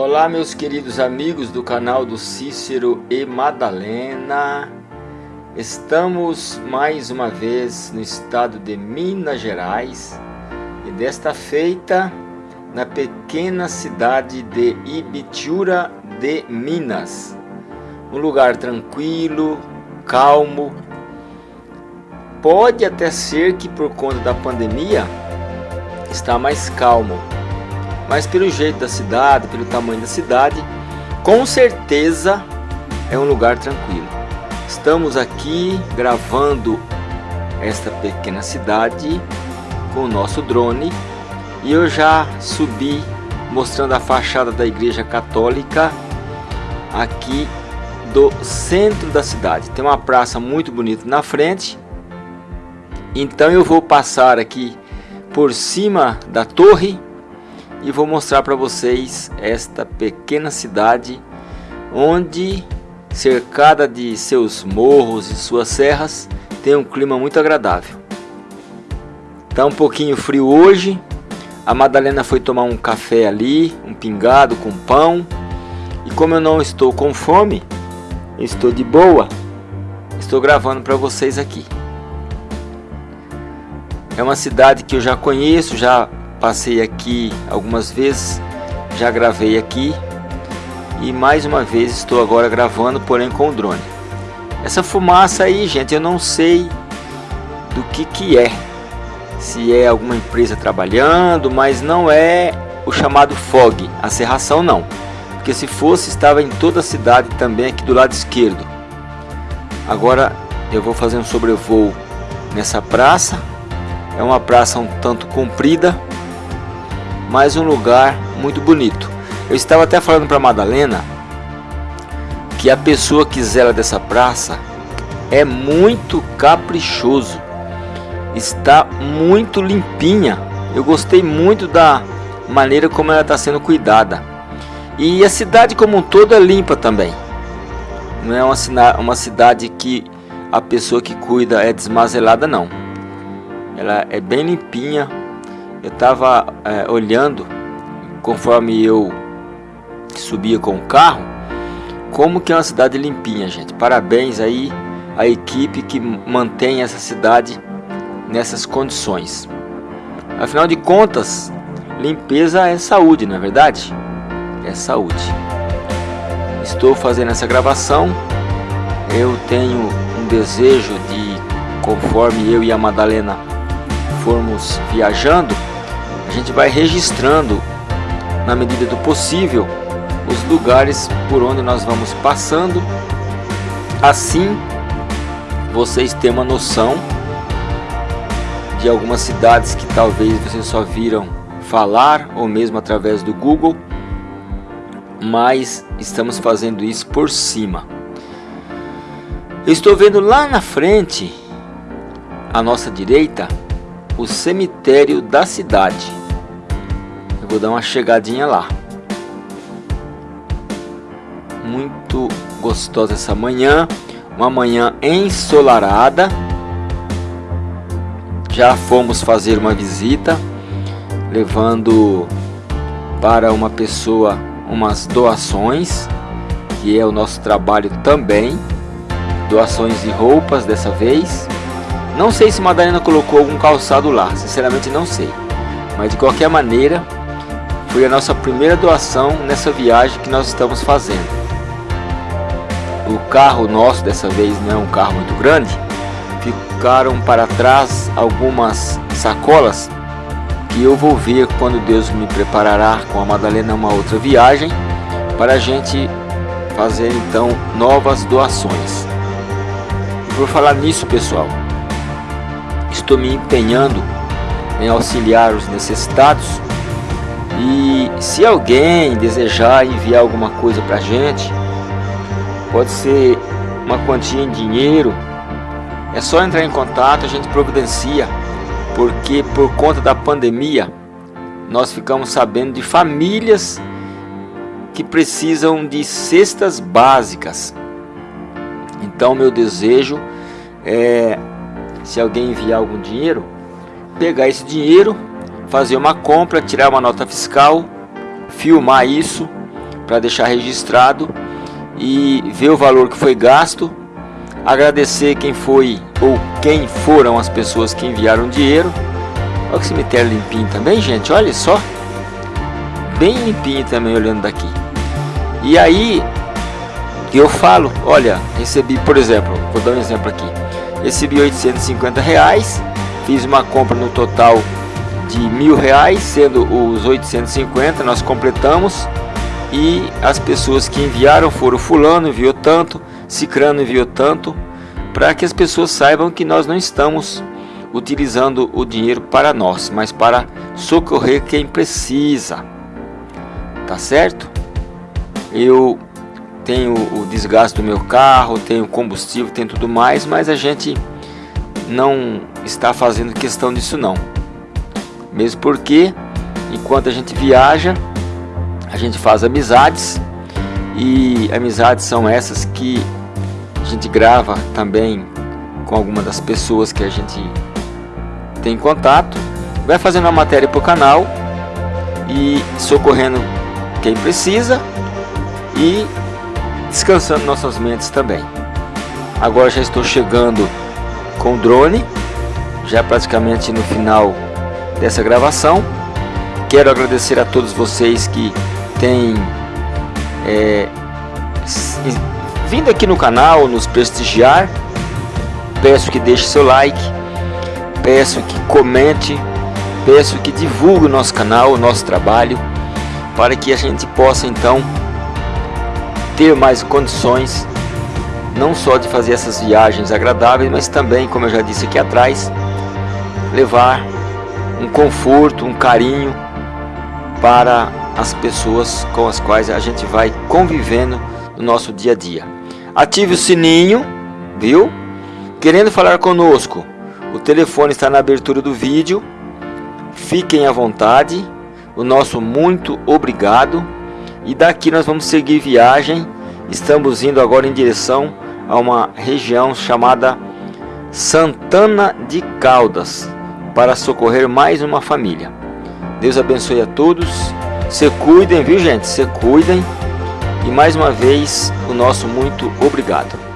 Olá meus queridos amigos do canal do Cícero e Madalena. Estamos mais uma vez no estado de Minas Gerais E desta feita na pequena cidade de Ibitiúra de Minas. Um lugar tranquilo, calmo. Pode até ser que por conta da pandemia está mais calmo mas pelo jeito da cidade, pelo tamanho da cidade, com certeza é um lugar tranquilo. Estamos aqui gravando esta pequena cidade com o nosso drone e eu já subi mostrando a fachada da igreja católica aqui do centro da cidade. Tem uma praça muito bonita na frente. Então eu vou passar aqui por cima da torre e vou mostrar para vocês esta pequena cidade onde cercada de seus morros e suas serras tem um clima muito agradável. Tá um pouquinho frio hoje. A Madalena foi tomar um café ali, um pingado com pão. E como eu não estou com fome, estou de boa, estou gravando para vocês aqui. É uma cidade que eu já conheço, já Passei aqui algumas vezes, já gravei aqui e mais uma vez estou agora gravando, porém com o drone. Essa fumaça aí, gente, eu não sei do que que é. Se é alguma empresa trabalhando, mas não é o chamado fog, a serração não. Porque se fosse, estava em toda a cidade também aqui do lado esquerdo. Agora eu vou fazer um sobrevoo nessa praça. É uma praça um tanto comprida, mas um lugar muito bonito. Eu estava até falando para Madalena que a pessoa que zela dessa praça é muito caprichoso. Está muito limpinha. Eu gostei muito da maneira como ela está sendo cuidada. E a cidade como um todo é limpa também. Não é uma, uma cidade que a pessoa que cuida é desmazelada não. Ela é bem limpinha, eu estava é, olhando conforme eu subia com o carro como que é uma cidade limpinha gente. Parabéns aí a equipe que mantém essa cidade nessas condições. Afinal de contas limpeza é saúde não é verdade? É saúde. Estou fazendo essa gravação. Eu tenho um desejo de conforme eu e a Madalena formos viajando a gente vai registrando na medida do possível os lugares por onde nós vamos passando. Assim vocês têm uma noção de algumas cidades que talvez vocês só viram falar ou mesmo através do Google mas estamos fazendo isso por cima. Eu estou vendo lá na frente à nossa direita o cemitério da cidade Vou dar uma chegadinha lá. Muito gostosa essa manhã. Uma manhã ensolarada. Já fomos fazer uma visita. Levando para uma pessoa umas doações. Que é o nosso trabalho também. Doações de roupas dessa vez. Não sei se Madalena colocou algum calçado lá, sinceramente não sei. Mas de qualquer maneira, foi a nossa primeira doação nessa viagem que nós estamos fazendo. O carro nosso dessa vez não é um carro muito grande, ficaram para trás algumas sacolas que eu vou ver quando Deus me preparará com a Madalena uma outra viagem para a gente fazer então novas doações. Por falar nisso pessoal, estou me empenhando em auxiliar os necessitados e se alguém desejar enviar alguma coisa para a gente, pode ser uma quantia em dinheiro, é só entrar em contato, a gente providencia, porque por conta da pandemia, nós ficamos sabendo de famílias que precisam de cestas básicas. Então meu desejo é, se alguém enviar algum dinheiro, pegar esse dinheiro fazer uma compra, tirar uma nota fiscal, filmar isso para deixar registrado e ver o valor que foi gasto, agradecer quem foi ou quem foram as pessoas que enviaram dinheiro. Olha o cemitério limpinho também, gente, olha só. Bem limpinho também olhando daqui. E aí eu falo, olha, recebi, por exemplo, vou dar um exemplo aqui. Recebi 850 reais, fiz uma compra no total de mil reais, sendo os 850 nós completamos e as pessoas que enviaram foram fulano enviou tanto, cicrano enviou tanto, para que as pessoas saibam que nós não estamos utilizando o dinheiro para nós, mas para socorrer quem precisa. Tá certo? Eu tenho o desgaste do meu carro, tenho combustível, tem tudo mais, mas a gente não está fazendo questão disso não. Mesmo porque enquanto a gente viaja, a gente faz amizades e amizades são essas que a gente grava também com alguma das pessoas que a gente tem contato, vai fazendo uma matéria para o canal e socorrendo quem precisa e descansando nossas mentes também. Agora já estou chegando com o drone, já praticamente no final dessa gravação. Quero agradecer a todos vocês que têm é, vindo aqui no canal, nos prestigiar. Peço que deixe seu like, peço que comente, peço que divulgue o nosso canal, o nosso trabalho, para que a gente possa então ter mais condições não só de fazer essas viagens agradáveis, mas também, como eu já disse aqui atrás, levar um conforto, um carinho para as pessoas com as quais a gente vai convivendo no nosso dia a dia. Ative o sininho, viu? Querendo falar conosco, o telefone está na abertura do vídeo. Fiquem à vontade. O nosso muito obrigado. E daqui nós vamos seguir viagem. Estamos indo agora em direção a uma região chamada Santana de Caldas para socorrer mais uma família. Deus abençoe a todos. Se cuidem, viu gente? Se cuidem. E mais uma vez, o nosso muito obrigado.